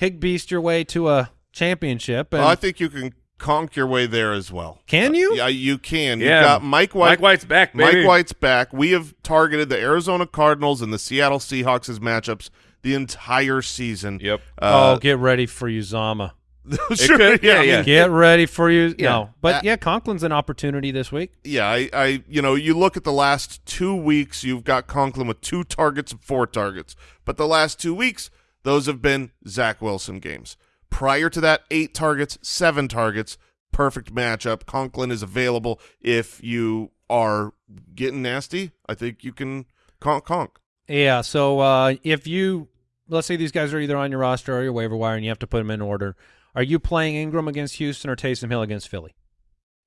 Higbeast your way to a championship. And Well, I think you can conk your way there as well. can you? Yeah, you can. Yeah. You've got Mike White. Mike White's back, baby. Mike White's back. We have targeted the Arizona Cardinals and the Seattle Seahawks as matchups the entire season. Yep. Uh, oh, get ready for Uzomah. [laughs] sure, could- yeah, I mean, yeah. Get ready for you. Yeah. No, but Uh, yeah, Conklin's an opportunity this week. Yeah, I, I, you know, you look at the last two weeks, you've got Conklin with two targets and four targets. But the last two weeks, those have been Zach Wilson games. Prior to that, eight targets, seven targets, perfect matchup. Conklin is available if you are getting nasty. I think you can conk conk. Yeah. So uh, if you let's say these guys are either on your roster or your waiver wire, and you have to put them in order, are you playing Engram against Houston or Taysom Hill against Philly?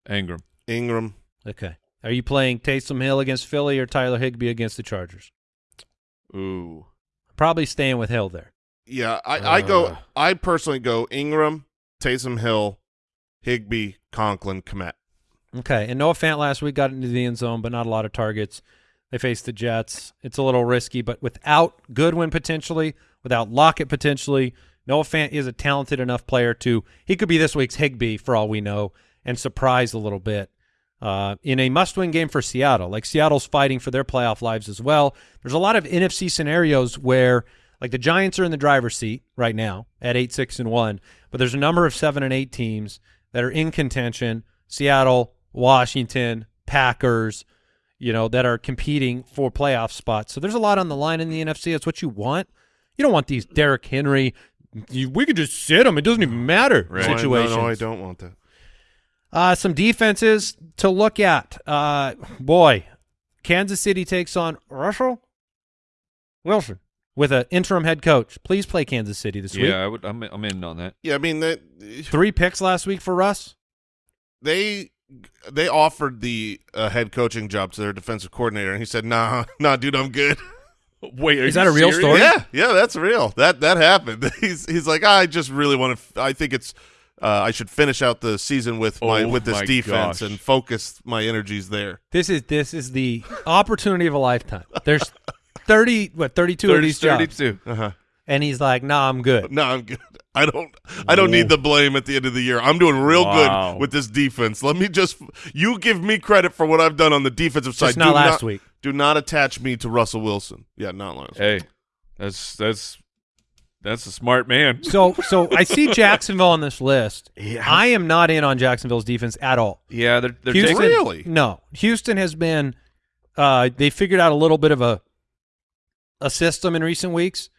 Engram. Engram. Okay. Are you playing Taysom Hill against Philly or Tyler Higbee against the Chargers? Ooh. Probably staying with Hill there. Yeah, I, I go. Uh. I personally go Engram, Taysom Hill, Higbee, Conklin, Kmet. Okay. And Noah Fant last week got into the end zone, but not a lot of targets. They face the Jets. It's a little risky, but without Goodwin potentially, without Lockett potentially, Noah Fant is a talented enough player to he could be this week's Higbee for all we know and surprise a little bit. Uh, in a must-win game for Seattle, like Seattle's fighting for their playoff lives as well. There's a lot of NFC scenarios where, like the Giants are in the driver's seat right now at eight, six, and one, but there's a number of seven and eight teams that are in contention. Seattle, Washington, Packers, you know, that are competing for playoff spots. So there's a lot on the line in the NFC. That's what you want. You don't want these Derrick Henry. You, we could just sit them. It doesn't even matter. Right. No, I- Situations. No, no, I don't want that. Uh, some defenses to look at. Uh, boy, Kansas City takes on Russell Wilson with an interim head coach. Please play Kansas City this week. Yeah, I would. I'm, I'm in on that. Yeah, I mean that Three picks last week for Russ. they they offered the uh, head coaching job to their defensive coordinator, and he said, "Nah, [laughs] nah, dude, I'm good." [laughs] Wait, are Is you that a real serious? story? Yeah, yeah, that's real. That that happened. [laughs] He's he's like, I just really want to. I think it's. Uh, I should finish out the season with my Oh with this my defense gosh. and focus my energies there. This is this is the opportunity of a lifetime. There's thirty what thirty two of 30, these jobs, 32. Uh-huh. And he's like, "Nah, I'm good." No, I'm good. [laughs] I don't. I don't need the blame at the end of the year. I'm doing real Wow. good with this defense. Let me just. You give me credit for what I've done on the defensive side. Just not Do last week. Do not attach me to Russell Wilson. Yeah, not last. Hey, that's that's that's a smart man. So so I see [laughs] Jacksonville on this list. I am not in on Jacksonville's defense at all. Yeah, they're they're Houston, taking Really? No, Houston has been. Uh, they figured out a little bit of a a system in recent weeks.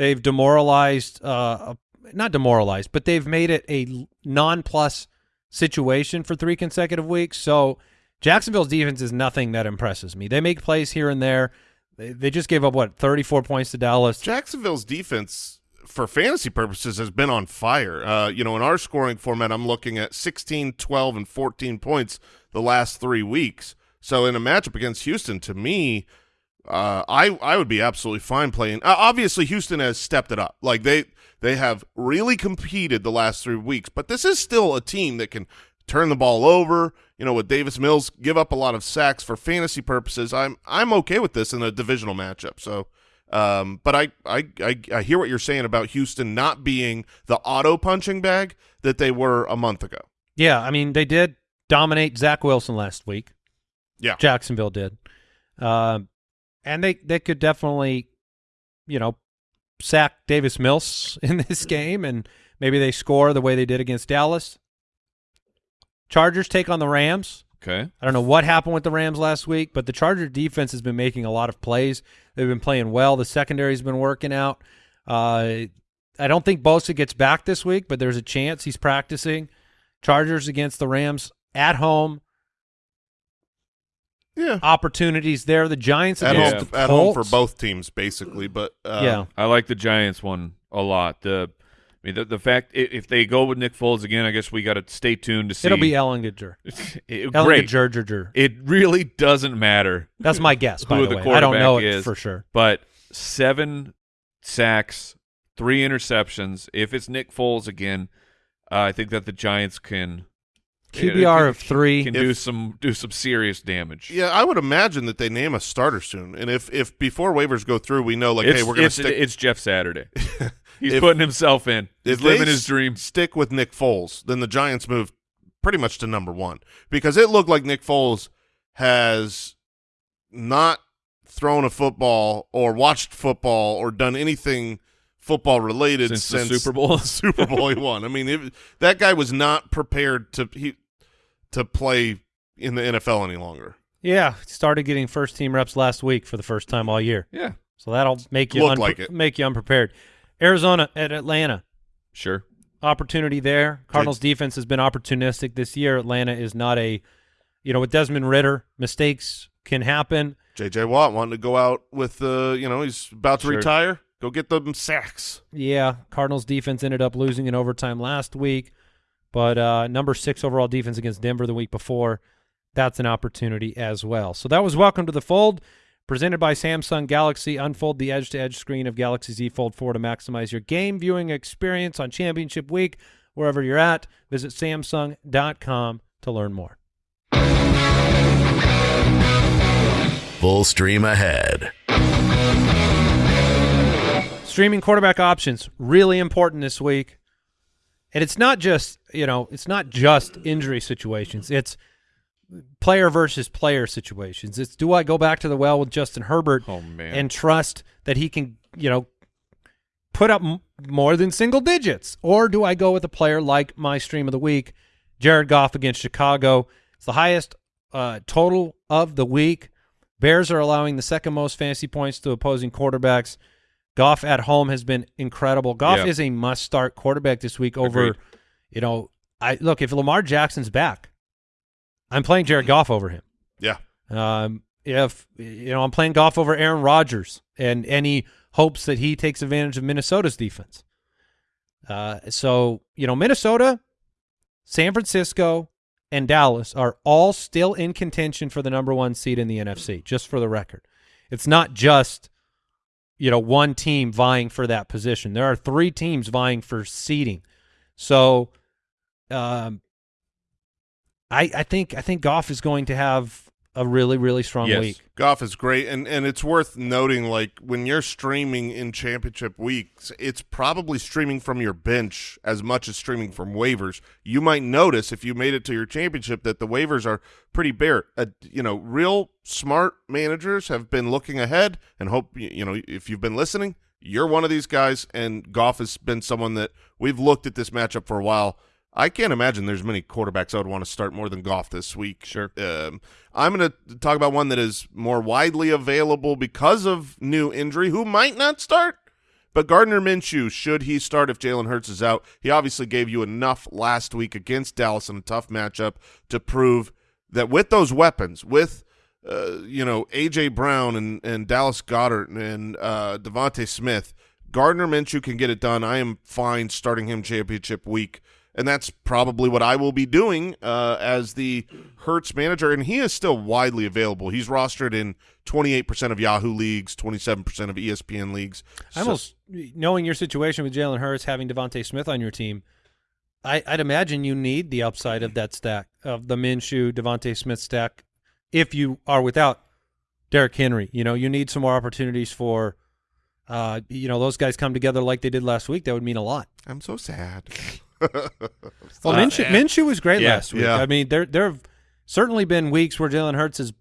They've demoralized, uh, not demoralized, but they've made it a non-plus situation for three consecutive weeks. So Jacksonville's defense is nothing that impresses me. They make plays here and there. They, they just gave up what thirty-four points to Dallas. Jacksonville's defense, for fantasy purposes, has been on fire. Uh, you know, in our scoring format, I'm looking at 16, 12, and 14 points the last three weeks. So in a matchup against Houston, to me, uh, I I would be absolutely fine playing. Uh, obviously, Houston has stepped it up. Like they they have really competed the last three weeks, but this is still a team that can turn the ball over. You know, with Davis Mills, give up a lot of sacks for fantasy purposes. I'm I'm okay with this in a divisional matchup. So, um, but I, I I I hear what you're saying about Houston not being the auto punching bag that they were a month ago. Yeah, I mean they did dominate Zach Wilson last week. Yeah. Jacksonville did, um, and they they could definitely, you know, sack Davis Mills [laughs] in this game, and maybe they score the way they did against Dallas. Chargers take on the Rams. Okay. I don't know what happened with the Rams last week, but the Charger defense has been making a lot of plays. They've been playing well. The secondary's been working out. Uh, I don't think Bosa gets back this week, but there's a chance he's practicing. Chargers against the Rams at home. Yeah, Opportunities there. The Giants at home the at home for both teams basically. But uh, yeah, I like the Giants one a lot. The I mean the, the fact if they go with Nick Foles again, I guess we got to stay tuned to see. it'll be Ehlinger. [laughs] It- Ehlinger, great. It really doesn't matter. That's my guess. [laughs] By Who the, the way, I don't know quarterback it is. for sure. But seven sacks, three interceptions. If it's Nick Foles again, uh, I think that the Giants can QBR of three. can do some do some serious damage. Yeah, I would imagine that they name a starter soon. And if if before waivers go through, we know like, it's, hey, we're going to it's, stick. it's Jeff Saturday. [laughs] He's If- putting himself in. He's living his dream. Stick with Nick Foles, then the Giants move pretty much to number one because it looked like Nick Foles has not thrown a football or watched football or done anything football related Since since, the Super Bowl? [laughs] Super Bowl he won. I mean, it, that guy was not prepared to he to play in the NFL any longer. Yeah, started getting first team reps last week for the first time all year. Yeah, So that'll make you Look like it. make you unprepared. Arizona at Atlanta. sure. Opportunity there. Cardinals defense has been opportunistic this year. Atlanta is not a you know, with Desmond Ridder, mistakes can happen. J.J. Watt wanting to go out with uh, you know, he's about to Sure. retire. Go get them sacks. Yeah, Cardinals defense ended up losing in overtime last week. but uh, number six overall defense against Denver the week before. That's an opportunity as well. So that was Welcome to the Fold, presented by Samsung Galaxy. Unfold the edge-to-edge screen of Galaxy Z Fold 4 to maximize your game viewing experience on Championship Week. Wherever you're at, visit Samsung.com to learn more. Full stream ahead. Streaming quarterback options really important this week. And it's not just, you know, it's not just injury situations. It's player versus player situations. It's do I go back to the well with Justin Herbert Oh, and trust that he can, you know, put up m- more than single digits or do I go with a player like my stream of the week, Jared Goff against Chicago? It's the highest uh, total of the week. Bears are allowing the second most fantasy points to opposing quarterbacks. Goff at home has been incredible. Goff Yeah. is a must-start quarterback this week over, Agreed. you know, I look if Lamar Jackson's back, I'm playing Jared Goff over him. Yeah. Um, if you know, I'm playing Goff over Aaron Rodgers and any hopes that he takes advantage of Minnesota's defense. Uh, so you know, Minnesota, San Francisco, and Dallas are all still in contention for the number one seed in the NFC. Just for the record, it's not just you know one team vying for that position. There are three teams vying for seeding. So, um, I I think I think Goff is going to have a really really strong Yes. week. Goff is great, and and it's worth noting, like when you're streaming in championship weeks, it's probably streaming from your bench as much as streaming from waivers. You might notice if you made it to your championship that the waivers are pretty bare. Uh, you know, real smart managers have been looking ahead and hope you know if you've been listening, you're one of these guys, and Goff has been someone that we've looked at this matchup for a while. I can't imagine there's many quarterbacks I would want to start more than Goff this week. Sure. Um, I'm going to talk about one that is more widely available because of new injury, who might not start. But Gardner Minshew, should he start if Jalen Hurts is out? He obviously gave you enough last week against Dallas in a tough matchup to prove that with those weapons, with uh, you know AJ Brown and and Dallas Goedert and uh, DeVonta Smith, Gardner Minshew can get it done. I am fine starting him championship week, and that's probably what I will be doing uh, as the Hurts manager. And he is still widely available. He's rostered in 28% of Yahoo leagues, 27% of ESPN leagues. I almost knowing your situation with Jalen Hurts having DeVonta Smith on your team, I, I'd imagine you need the upside of that stack of the Minshew DeVonta Smith stack. If you are without Derrick Henry, you know you need some more opportunities for, uh, you know those guys come together like they did last week. That would mean a lot. I'm so sad. Well, Uh, Minshew. Minshew was great Yeah, last week. yeah. I mean, there there have certainly been weeks where Jalen Hurts has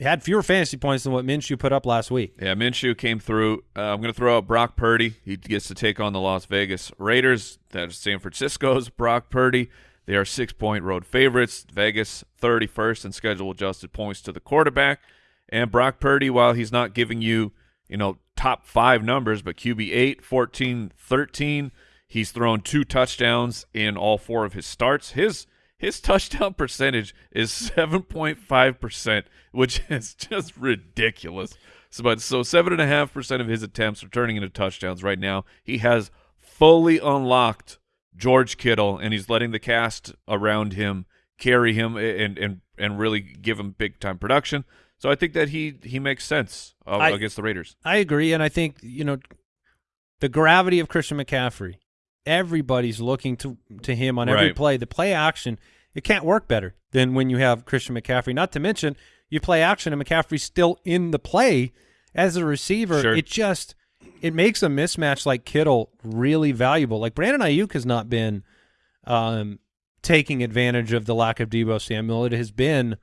had fewer fantasy points than what Minshew put up last week. Yeah, Minshew came through. Uh, I'm going to throw out Brock Purdy. He gets to take on the Las Vegas Raiders. That is San Francisco's [laughs] Brock Purdy. They are six point road favorites. Vegas 31st in schedule adjusted points to the quarterback. And Brock Purdy, while he's not giving you, you know, top five numbers, but QB 8, 14, 13, he's thrown two touchdowns in all four of his starts. His his touchdown percentage is 7.5%, which [laughs] is just ridiculous. So, but so seven and a half percent of his attempts are turning into touchdowns right now. He has fully unlocked George Kittle, and he's letting the cast around him carry him and and and really give him big time production. So I think that he he makes sense uh, I- against the Raiders. I agree, and I think you know the gravity of Christian McCaffrey. Everybody's looking to to him on every Right. play. The play action it can't work better than when you have Christian McCaffrey. Not to mention you play action and McCaffrey's still in the play as a receiver. Sure. It just it makes a mismatch like Kittle really valuable. Like Brandon Aiyuk has not been um, taking advantage of the lack of Deebo Samuel. It has been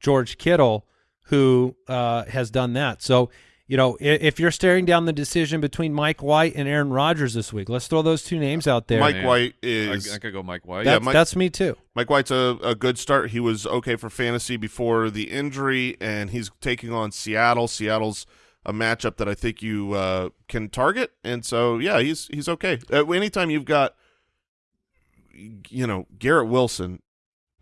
George Kittle who uh, has done that. So, you know, if you're staring down the decision between Mike White and Aaron Rodgers this week, let's throw those two names out there. Mike Man. White is I could go Mike White. Yeah, that's, Mike- that's me too. Mike White's a, a good start. He was okay for fantasy before the injury, and he's taking on Seattle. Seattle's a matchup that I think you uh, can target, and so yeah, he's he's okay. Uh, anytime you've got, you know, Garrett Wilson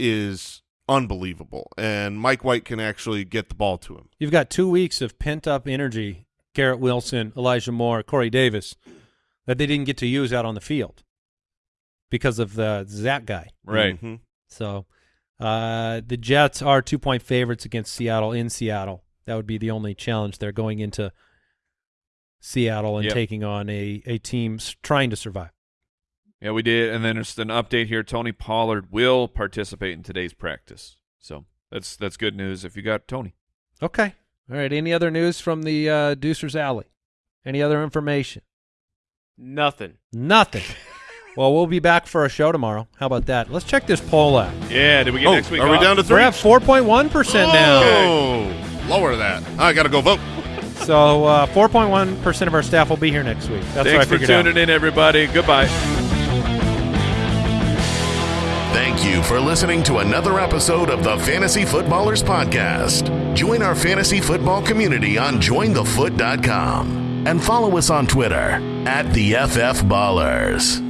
is unbelievable, and Mike White can actually get the ball to him. You've got two weeks of pent up energy. Garrett Wilson, Elijah Moore, Corey Davis, that they didn't get to use out on the field. because of the Zach guy. Right. Mhm. So uh, the Jets are two point favorites against Seattle in Seattle. That would be the only challenge there going into Seattle and Yep. taking on a, a team trying to survive. Yeah, we did. And then there's an update here. Tony Pollard will participate in today's practice. So that's that's good news if you got Tony. Okay. All right. Any other news from the uh, Deucer's Alley? Any other information? Nothing. Nothing. [laughs] well, we'll be back for a show tomorrow. How about that? Let's check this poll out. Yeah, did we get Oh, next week? are we down to three? We're three? at 4.1% now. Oh, lower that. I got to go vote. [laughs] So uh, 4.1% of our staff will be here next week. That's what I Thanks for figured out. tuning in, everybody. Goodbye. Thank you for listening to another episode of the Fantasy Footballers Podcast. Join our fantasy football community on jointhefoot.com and follow us on Twitter at the FF Ballers.